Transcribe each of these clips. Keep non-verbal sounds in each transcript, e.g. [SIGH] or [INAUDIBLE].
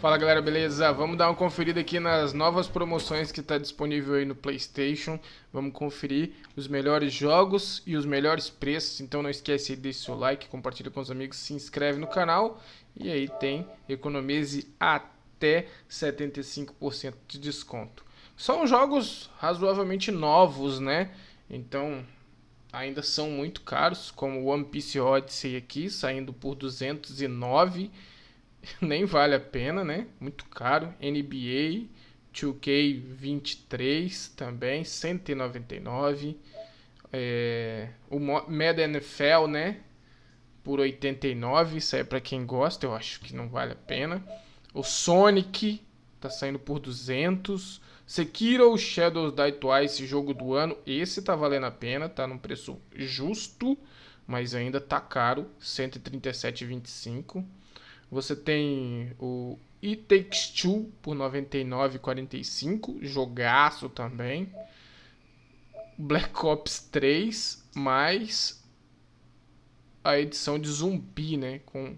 Fala galera, beleza? Vamos dar uma conferida aqui nas novas promoções que está disponível aí no Playstation. Vamos conferir os melhores jogos e os melhores preços. Então não esquece de deixar seu like, compartilha com os amigos, se inscreve no canal. E aí tem economize até 75% de desconto. São jogos razoavelmente novos, né? Então ainda são muito caros, como One Piece Odyssey aqui, saindo por 209 [LAUGHS] nem vale a pena, né? Muito caro. NBA 2K23 também, 199. É, o Madden NFL, né? Por 89, isso aí é para quem gosta, eu acho que não vale a pena. O Sonic tá saindo por 200. Sekiro Shadows Die Twice, jogo do ano, esse tá valendo a pena, tá num preço justo, mas ainda tá caro, 137,25. Você tem o It Takes Two por 99,45, jogaço também. Black Ops 3 mais a edição de zumbi, né, com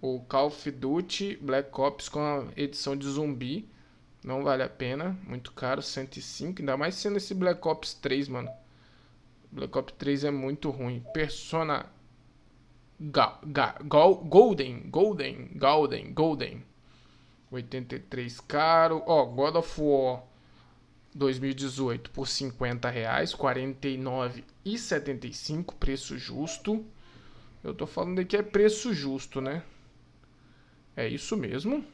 o Call of Duty Black Ops com a edição de zumbi. Não vale a pena, muito caro, 105, ainda mais sendo esse Black Ops 3, mano. Black Ops 3 é muito ruim. Persona Ga, ga, Golden, Golden, Golden, Golden. 83 caro. Ó, God of War 2018 por 50 reais, 49,75, preço justo. Eu tô falando aqui é preço justo, né? É isso mesmo.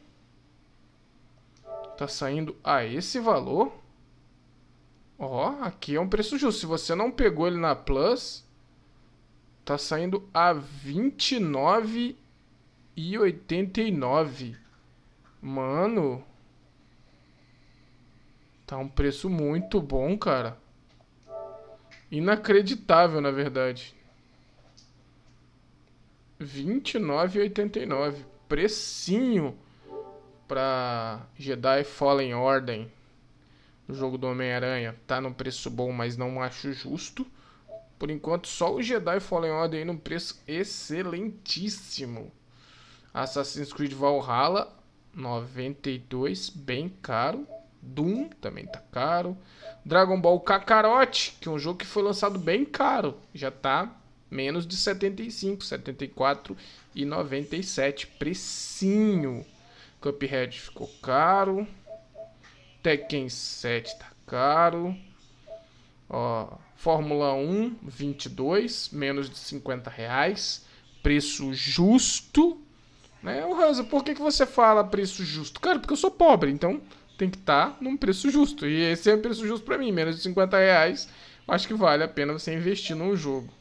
Tá saindo a esse valor. Ó, aqui é um preço justo. Se você não pegou ele na Plus, Tá saindo a 29,89. Mano. Tá um preço muito bom, cara. Inacreditável, na verdade. 29,89. Precinho pra Jedi Fallen Order. O jogo do Homem-Aranha. Tá num preço bom, mas não acho justo. Por enquanto, só o Jedi Fallen Order aí num preço excelentíssimo. Assassin's Creed Valhalla, 92, bem caro. Doom também tá caro. Dragon Ball Kakarot, que é um jogo que foi lançado bem caro. Já tá menos de 75, 74 e 97. Precinho. Cuphead ficou caro. Tekken 7 tá caro. Ó, Fórmula 1, 22, menos de 50 reais. Preço justo. Né? O Hansa, por que, que você fala preço justo? Cara, porque eu sou pobre, então tem que estar tá num preço justo. E esse é o preço justo para mim, menos de 50 reais. Acho que vale a pena você investir num jogo.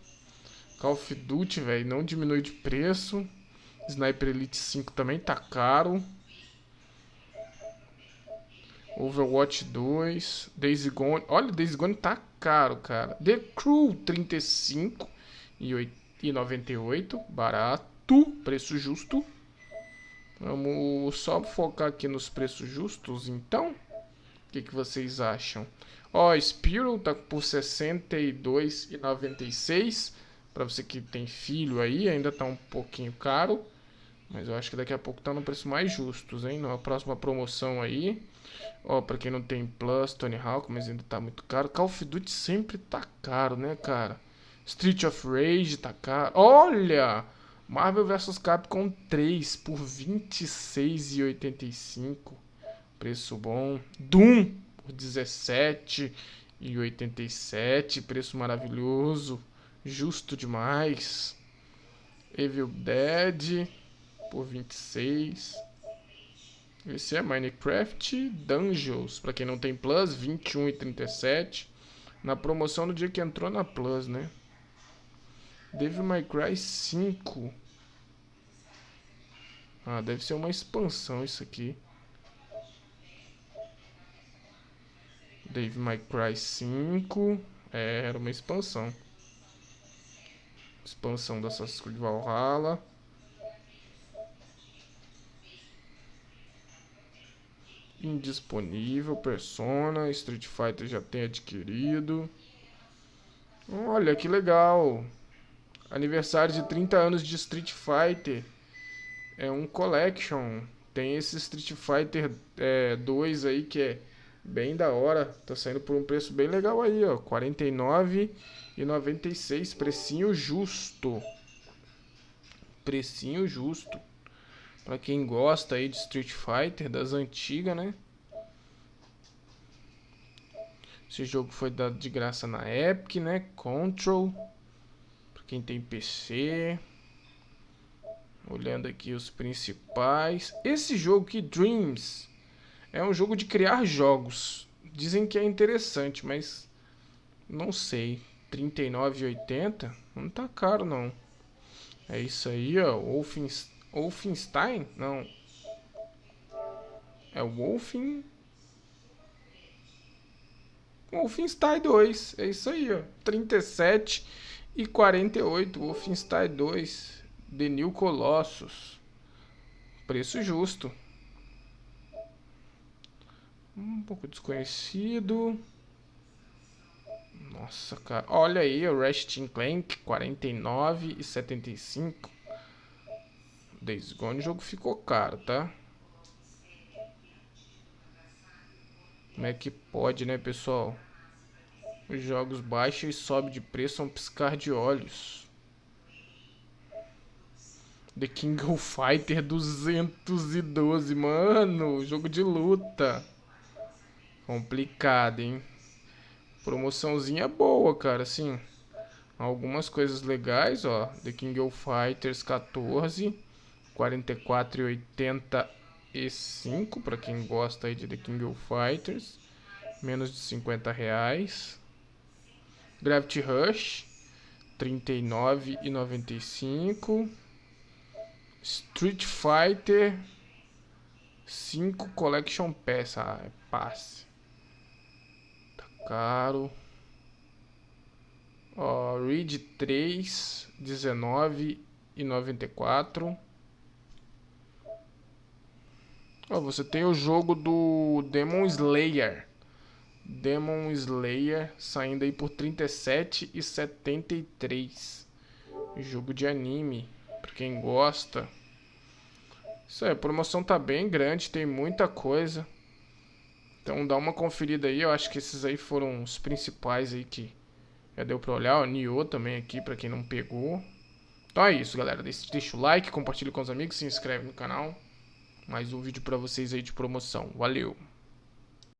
Call of Duty, velho, não diminui de preço. Sniper Elite 5 também tá caro. Overwatch 2, Days Gone. Olha, Days Gone tá caro, cara. The Crew 35 e 98, barato, preço justo. Vamos só focar aqui nos preços justos, então. O que, que vocês acham? Ó, Spiral tá por 62,96. Para você que tem filho aí, ainda tá um pouquinho caro. Mas eu acho que daqui a pouco tá no preço mais justos, hein? Na próxima promoção aí. Ó, pra quem não tem Plus, Tony Hawk, mas ainda tá muito caro. Call of Duty sempre tá caro, né, cara? Street of Rage tá caro. Olha! Marvel vs Capcom 3 por 26,85. Preço bom. Doom por 17,87. Preço maravilhoso. Justo demais. Evil Dead por 26. Esse é Minecraft Dungeons. Pra quem não tem Plus, 21 e 37. Na promoção no dia que entrou na Plus, né? Devil May Cry 5. Ah, deve ser uma expansão isso aqui. Devil May Cry 5. É, era uma expansão. Expansão da Assassin's Creed Valhalla. Indisponível, Persona, Street Fighter já tem adquirido. Olha que legal. Aniversário de 30 anos de Street Fighter. É um collection Tem esse Street Fighter é, 2 aí que é bem da hora. Tá saindo por um preço bem legal aí, ó. R$ 49,96. Precinho justo. Precinho justo. Pra quem gosta aí de Street Fighter, das antigas, né? Esse jogo foi dado de graça na Epic, né? Control. Pra quem tem PC. Olhando aqui os principais. Esse jogo aqui, Dreams, é um jogo de criar jogos. Dizem que é interessante, mas não sei. R$39,80? Não tá caro, não. É isso aí, ó. Wolfenstein. Wolfenstein? Não. É o Wolfen... Wolfenstein 2. É isso aí, ó. 37 e 48. Wolfenstein 2. The New Colossus. Preço justo. Um pouco desconhecido. Nossa, cara. Olha aí, o Ratchet Clank, 49 e 75. Days Gone, o jogo ficou caro, tá? Como é que pode, né, pessoal? Os jogos baixam e sobem de preço a um piscar de olhos. The King of Fighter 212, mano. Jogo de luta. Complicado, hein? Promoçãozinha boa, cara, assim. Algumas coisas legais, ó. The King of Fighters 14. 44,85 para quem gosta aí de The King of Fighters. Menos de 50 reais. Gravity Rush. 39,95. Street Fighter 5 Collection Pass. Ah, é passe. Caro. Ó, Read 3, 19 e 94. Ó, você tem o jogo do Demon Slayer. Demon Slayer saindo aí por 37 e 73. Jogo de anime, para quem gosta. Isso aí, a promoção tá bem grande, tem muita coisa. Então dá uma conferida aí, eu acho que esses aí foram os principais aí que já deu pra olhar. O Nioh também aqui, pra quem não pegou. Então é isso, galera. Deixa o like, compartilha com os amigos, se inscreve no canal. Mais um vídeo pra vocês aí de promoção. Valeu!